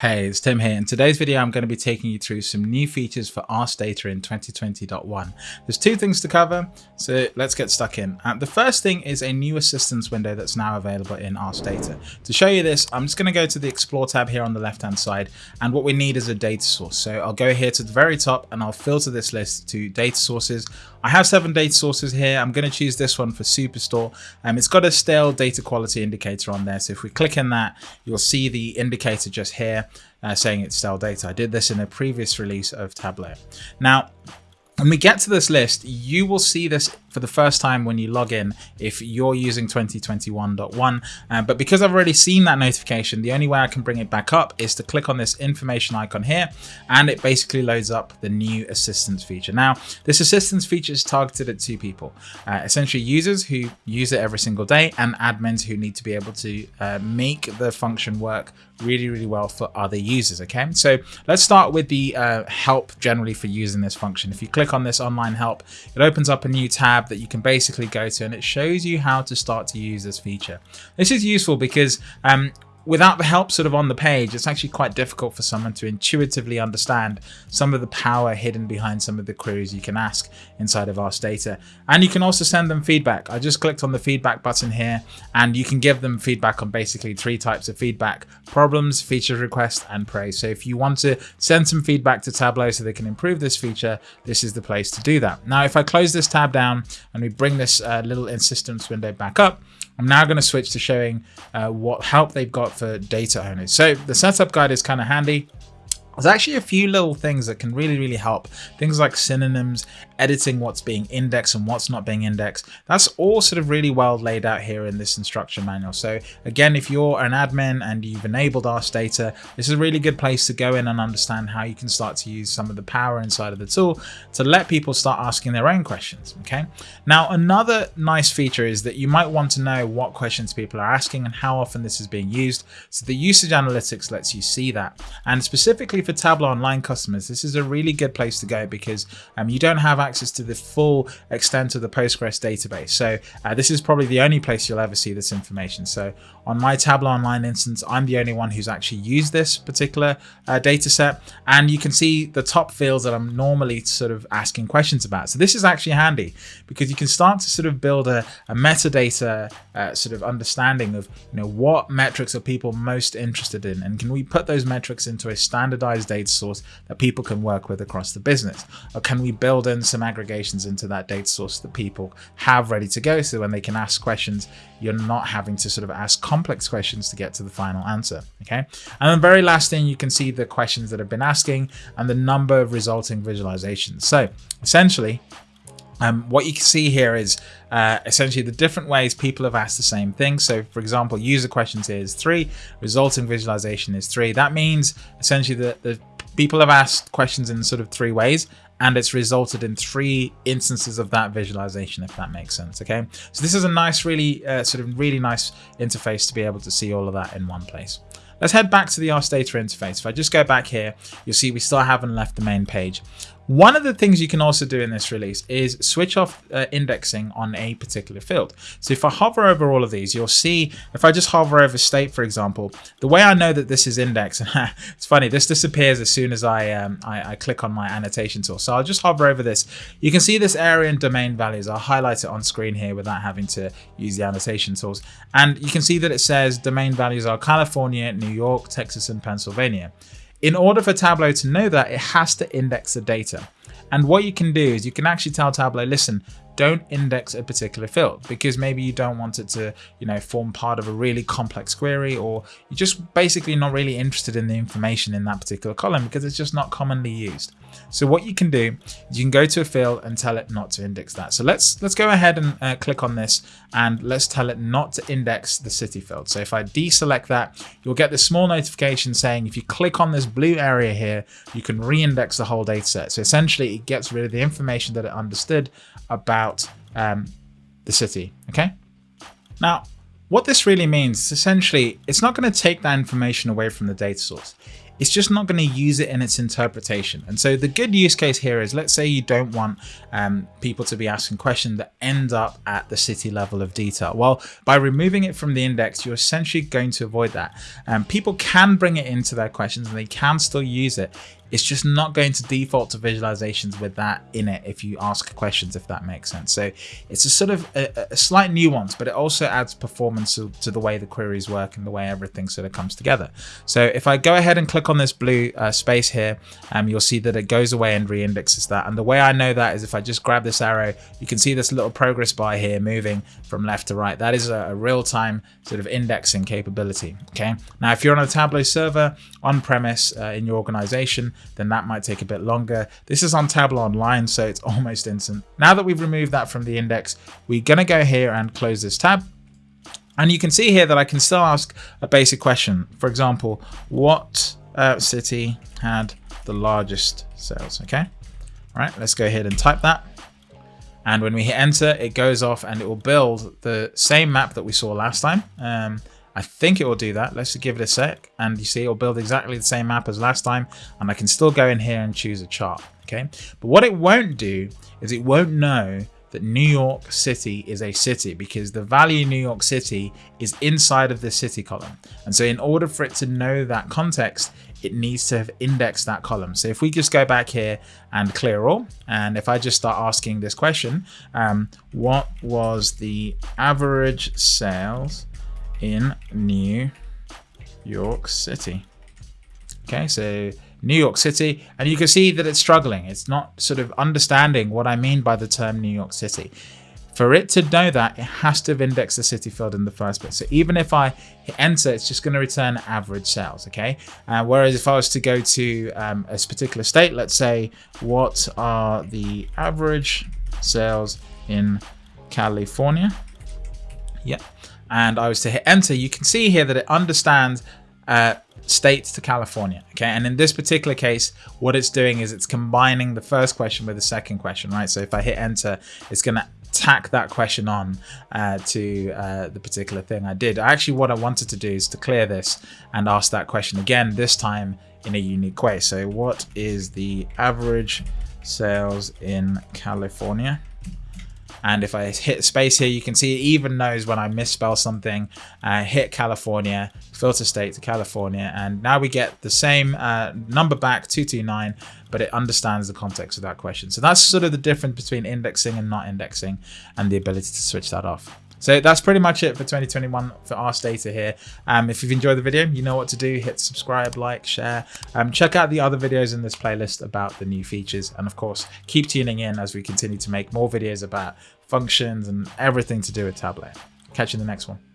Hey, it's Tim here. In today's video, I'm going to be taking you through some new features for Ask Data in 2020.1. There's two things to cover, so let's get stuck in. Uh, the first thing is a new assistance window that's now available in Ask Data. To show you this, I'm just going to go to the Explore tab here on the left-hand side, and what we need is a data source. So I'll go here to the very top and I'll filter this list to data sources. I have seven data sources here. I'm going to choose this one for Superstore. Um, it's got a stale data quality indicator on there. So if we click in that, you'll see the indicator just here uh, saying it's stale data. I did this in a previous release of Tableau. Now, when we get to this list, you will see this for the first time when you log in if you're using 2021.1. Uh, but because I've already seen that notification, the only way I can bring it back up is to click on this information icon here, and it basically loads up the new assistance feature. Now, this assistance feature is targeted at two people, uh, essentially users who use it every single day and admins who need to be able to uh, make the function work really, really well for other users. Okay, so let's start with the uh, help generally for using this function. If you click on this online help, it opens up a new tab that you can basically go to and it shows you how to start to use this feature. This is useful because um, without the help sort of on the page, it's actually quite difficult for someone to intuitively understand some of the power hidden behind some of the queries you can ask inside of Ask Data. And you can also send them feedback. I just clicked on the feedback button here and you can give them feedback on basically three types of feedback, problems, feature requests, and praise. So if you want to send some feedback to Tableau so they can improve this feature, this is the place to do that. Now, if I close this tab down and we bring this uh, little assistance window back up, I'm now going to switch to showing uh, what help they've got for data owners. So the setup guide is kind of handy. There's actually a few little things that can really, really help. Things like synonyms, editing what's being indexed and what's not being indexed. That's all sort of really well laid out here in this instruction manual. So again, if you're an admin and you've enabled Ask Data, this is a really good place to go in and understand how you can start to use some of the power inside of the tool to let people start asking their own questions. Okay. Now, another nice feature is that you might want to know what questions people are asking and how often this is being used. So the usage analytics lets you see that. And specifically for Tableau Online customers, this is a really good place to go because um, you don't have access to the full extent of the Postgres database. So uh, this is probably the only place you'll ever see this information. So on my Tableau Online instance, I'm the only one who's actually used this particular uh, data set. And you can see the top fields that I'm normally sort of asking questions about. So this is actually handy because you can start to sort of build a, a metadata uh, sort of understanding of you know what metrics are people most interested in and can we put those metrics into a standardized data source that people can work with across the business? Or can we build in some aggregations into that data source that people have ready to go so when they can ask questions, you're not having to sort of ask complex questions to get to the final answer, okay? And the very last thing, you can see the questions that have been asking and the number of resulting visualizations. So essentially, um, what you can see here is uh, essentially the different ways people have asked the same thing. So for example, user questions is three, resulting visualization is three. That means essentially that the people have asked questions in sort of three ways and it's resulted in three instances of that visualization, if that makes sense. Okay, so this is a nice, really uh, sort of really nice interface to be able to see all of that in one place. Let's head back to the Ask Data interface. If I just go back here, you'll see we still haven't left the main page. One of the things you can also do in this release is switch off uh, indexing on a particular field. So if I hover over all of these, you'll see if I just hover over state, for example, the way I know that this is indexed, it's funny, this disappears as soon as I, um, I, I, click on my annotation tool. So I'll just hover over this. You can see this area and domain values. I'll highlight it on screen here without having to use the annotation tools. And you can see that it says domain values are California, New York, Texas, and Pennsylvania. In order for Tableau to know that, it has to index the data. And what you can do is you can actually tell Tableau, listen, don't index a particular field because maybe you don't want it to, you know, form part of a really complex query or you're just basically not really interested in the information in that particular column because it's just not commonly used. So what you can do is you can go to a field and tell it not to index that. So let's let's go ahead and uh, click on this and let's tell it not to index the city field. So if I deselect that, you'll get this small notification saying if you click on this blue area here, you can re-index the whole data set. So essentially it gets rid of the information that it understood about um, the city, okay? Now, what this really means is essentially, it's not going to take that information away from the data source it's just not going to use it in its interpretation. And so the good use case here is let's say you don't want um, people to be asking questions that end up at the city level of detail. Well, by removing it from the index, you're essentially going to avoid that. Um, people can bring it into their questions and they can still use it it's just not going to default to visualizations with that in it if you ask questions, if that makes sense. So it's a sort of a, a slight nuance, but it also adds performance to, to, the way the queries work and the way everything sort of comes together. So if I go ahead and click on this blue uh, space here, um, you'll see that it goes away and re-indexes that. And the way I know that is if I just grab this arrow, you can see this little progress bar here moving from left to right. That is a, a real-time sort of indexing capability. Okay. Now, if you're on a Tableau server on premise uh, in your organization, then that might take a bit longer. This is on Tableau Online, so it's almost instant. Now that we've removed that from the index, we're to go here and close this tab. And you can see here that I can still ask a basic question. For example, what uh, city had the largest sales? Okay. All right, let's go ahead and type that. And when we hit enter, it goes off and it will build the same map that we saw last time. Um, I think it will do that. Let's give it a sec. And you see it'll build exactly the same map as last time. And I can still go in here and choose a chart. Okay. But what it won't do is it won't know that New York City is a city because the value New York City is inside of the city column. And so in order for it to know that context, it needs to have indexed that column. So if we just go back here and clear all, and if I just start asking this question, um, what was the average sales in New York City. Okay, so New York City, and you can see that it's struggling. It's not sort of understanding what I mean by the term New York City. For it to know that, it has to have indexed the city field in the first place. So even if I hit enter, it's just going to return average sales, okay? Uh, whereas if I was to go to um, a particular state, let's say, what are the average sales in California? Yeah and I was to hit enter, you can see here that it understands uh, states to California. Okay, and in this particular case, what it's doing is it's combining the first question with the second question, right? So if I hit enter, it's going to tack that question on uh, to uh, the particular thing I did. Actually, what I wanted to do is to clear this and ask that question again, this time in a unique way. So what is the average sales in California? And if I hit space here, you can see it even knows when I misspell something, uh, hit California, filter state to California. And now we get the same uh, number back, 229, but it understands the context of that question. So that's sort of the difference between indexing and not indexing and the ability to switch that off. So that's pretty much it for 2021 for Ask Data here. Um, if you've enjoyed the video, you know what to do. Hit subscribe, like, share. Um, check out the other videos in this playlist about the new features. And of course, keep tuning in as we continue to make more videos about functions and everything to do with Tableau. Catch you in the next one.